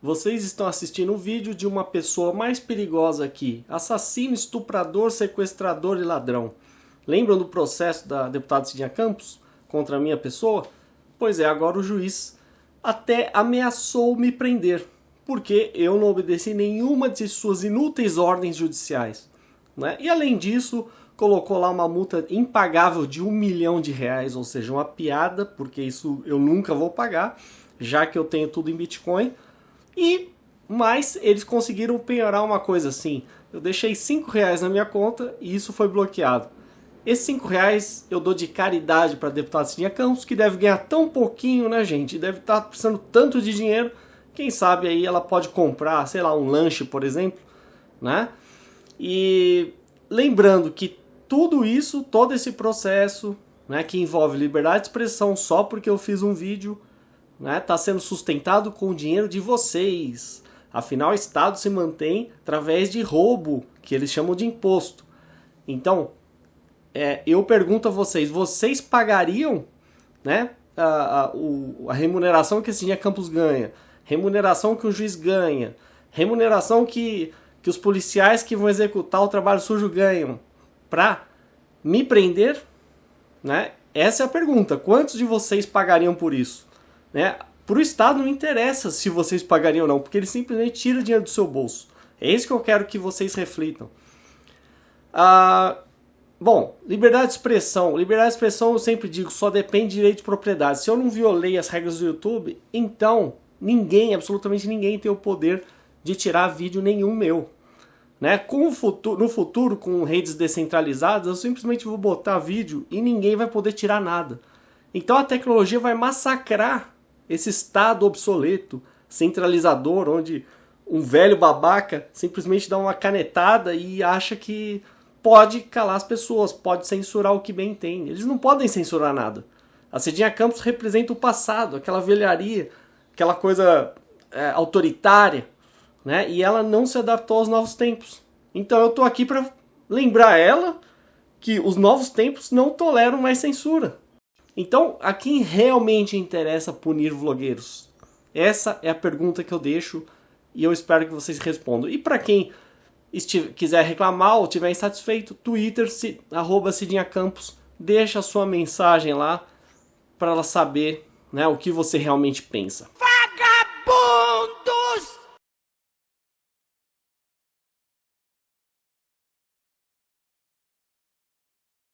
Vocês estão assistindo um vídeo de uma pessoa mais perigosa aqui. Assassino, estuprador, sequestrador e ladrão. Lembram do processo da deputada Cidinha Campos contra a minha pessoa? Pois é, agora o juiz até ameaçou me prender, porque eu não obedeci nenhuma de suas inúteis ordens judiciais. Né? E além disso, colocou lá uma multa impagável de um milhão de reais, ou seja, uma piada, porque isso eu nunca vou pagar, já que eu tenho tudo em Bitcoin e mas eles conseguiram penhorar uma coisa assim. Eu deixei 5 reais na minha conta e isso foi bloqueado. Esses 5 reais eu dou de caridade para a deputada Cidinha Campos, que deve ganhar tão pouquinho, né, gente? Deve estar tá precisando tanto de dinheiro. Quem sabe aí ela pode comprar, sei lá, um lanche, por exemplo, né? E lembrando que tudo isso, todo esse processo, né, que envolve liberdade de expressão só porque eu fiz um vídeo, né, está sendo sustentado com o dinheiro de vocês. Afinal, o Estado se mantém através de roubo, que eles chamam de imposto. Então, é, eu pergunto a vocês, vocês pagariam né, a, a, a remuneração que esse Cidinha Campos ganha, remuneração que o juiz ganha, remuneração que, que os policiais que vão executar o trabalho sujo ganham, para me prender? Né? Essa é a pergunta. Quantos de vocês pagariam por isso? Né? Para o Estado não interessa se vocês pagariam ou não, porque ele simplesmente tira dinheiro do seu bolso. É isso que eu quero que vocês reflitam. Ah, bom, liberdade de expressão. Liberdade de expressão, eu sempre digo, só depende de direito de propriedade. Se eu não violei as regras do YouTube, então ninguém, absolutamente ninguém, tem o poder de tirar vídeo nenhum meu. Né? Com o futuro, no futuro, com redes descentralizadas, eu simplesmente vou botar vídeo e ninguém vai poder tirar nada. Então a tecnologia vai massacrar esse estado obsoleto, centralizador, onde um velho babaca simplesmente dá uma canetada e acha que pode calar as pessoas, pode censurar o que bem tem. Eles não podem censurar nada. A Cidinha Campos representa o passado, aquela velharia, aquela coisa é, autoritária, né? E ela não se adaptou aos novos tempos. Então eu tô aqui para lembrar ela que os novos tempos não toleram mais censura. Então, a quem realmente interessa punir vlogueiros? Essa é a pergunta que eu deixo e eu espero que vocês respondam. E para quem quiser reclamar ou estiver insatisfeito, Twitter, se, arroba Cidinha Campos, deixa a sua mensagem lá para ela saber né, o que você realmente pensa.